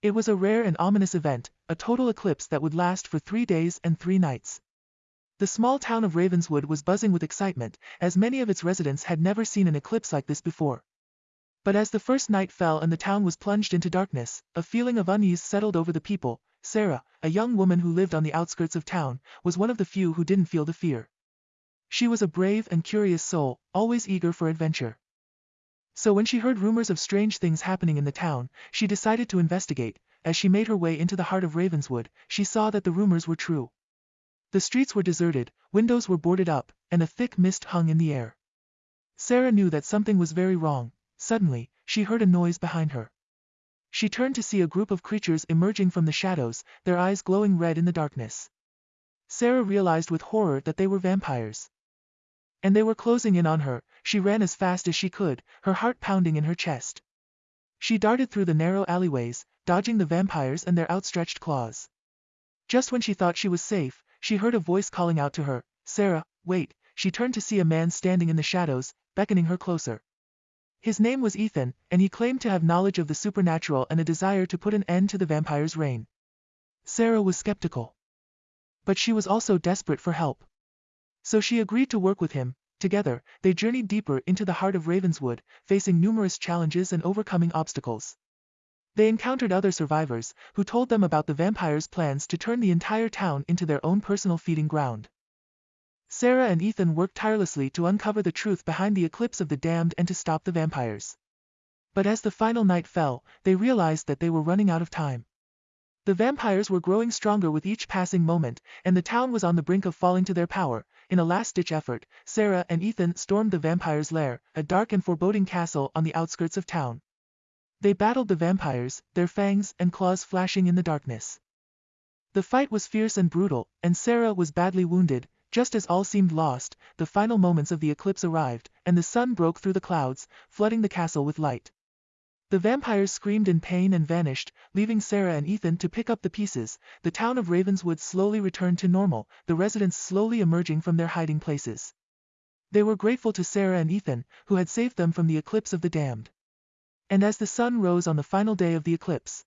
It was a rare and ominous event, a total eclipse that would last for three days and three nights. The small town of Ravenswood was buzzing with excitement, as many of its residents had never seen an eclipse like this before. But as the first night fell and the town was plunged into darkness, a feeling of unease settled over the people. Sarah, a young woman who lived on the outskirts of town, was one of the few who didn't feel the fear. She was a brave and curious soul, always eager for adventure. So when she heard rumors of strange things happening in the town, she decided to investigate. As she made her way into the heart of Ravenswood, she saw that the rumors were true. The streets were deserted, windows were boarded up, and a thick mist hung in the air. Sarah knew that something was very wrong. Suddenly, she heard a noise behind her. She turned to see a group of creatures emerging from the shadows, their eyes glowing red in the darkness. Sarah realized with horror that they were vampires. And they were closing in on her, she ran as fast as she could, her heart pounding in her chest. She darted through the narrow alleyways, dodging the vampires and their outstretched claws. Just when she thought she was safe, she heard a voice calling out to her, Sarah, wait, she turned to see a man standing in the shadows, beckoning her closer. His name was Ethan, and he claimed to have knowledge of the supernatural and a desire to put an end to the vampire's reign. Sarah was skeptical. But she was also desperate for help. So she agreed to work with him, together, they journeyed deeper into the heart of Ravenswood, facing numerous challenges and overcoming obstacles. They encountered other survivors, who told them about the vampire's plans to turn the entire town into their own personal feeding ground. Sarah and Ethan worked tirelessly to uncover the truth behind the eclipse of the damned and to stop the vampires. But as the final night fell, they realized that they were running out of time. The vampires were growing stronger with each passing moment, and the town was on the brink of falling to their power. In a last-ditch effort, Sarah and Ethan stormed the vampire's lair, a dark and foreboding castle on the outskirts of town. They battled the vampires, their fangs and claws flashing in the darkness. The fight was fierce and brutal, and Sarah was badly wounded. Just as all seemed lost, the final moments of the eclipse arrived, and the sun broke through the clouds, flooding the castle with light. The vampires screamed in pain and vanished, leaving Sarah and Ethan to pick up the pieces. The town of Ravenswood slowly returned to normal, the residents slowly emerging from their hiding places. They were grateful to Sarah and Ethan, who had saved them from the eclipse of the damned. And as the sun rose on the final day of the eclipse,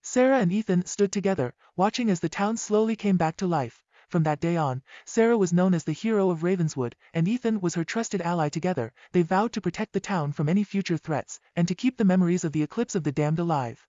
Sarah and Ethan stood together, watching as the town slowly came back to life. From that day on, Sarah was known as the hero of Ravenswood, and Ethan was her trusted ally together. They vowed to protect the town from any future threats, and to keep the memories of the eclipse of the damned alive.